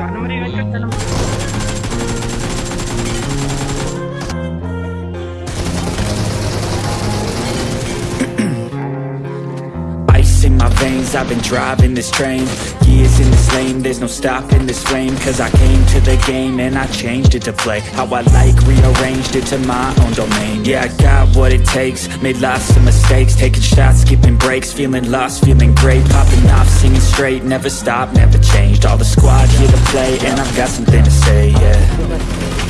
January veins, I've been driving this train. Years in this lane, there's no stopping this flame. Cause I came to the game and I changed it to play. How I like, rearranged it to my own domain. Yeah, I got what it takes, made lots of mistakes. Taking shots, skipping breaks, feeling lost, feeling great. Popping off, singing straight, never stopped, never changed. All the squad here to play and I've got something to say, yeah.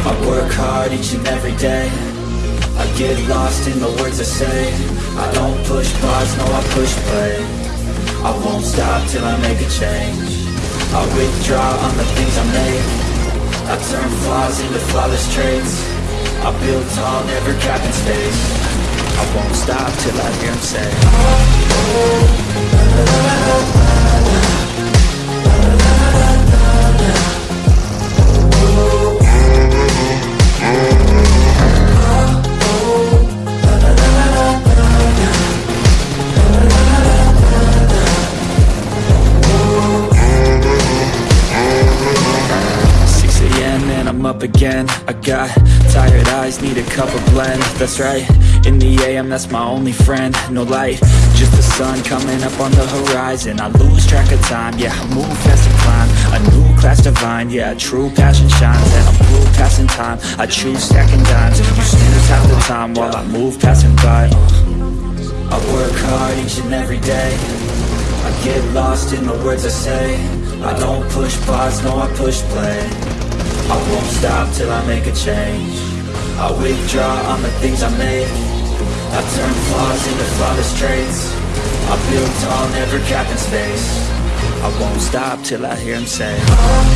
I work hard each and every day. I get lost in the words I say. I don't push pause, no I push play I won't stop till I make a change I withdraw on the things I made I turn flaws into flawless traits I build tall, never cap in space I won't stop till I hear him say Six I'm up again. I got tired eyes, need a cup of blend. That's right, in the AM that's my only friend. No light, just the sun coming up on the horizon. I lose track of time, yeah I move fast and climb. A new class divine, yeah true passion shines. And I'm blue passing time, I choose stacking dimes. You snooze half the time while I move passing by. I work hard each and every day. I get lost in the words I say. I don't push pause, no I push play I won't stop till I make a change I withdraw on the things I made I turn flaws into flawless traits I build tall, never cap in space I won't stop till I hear him say Oh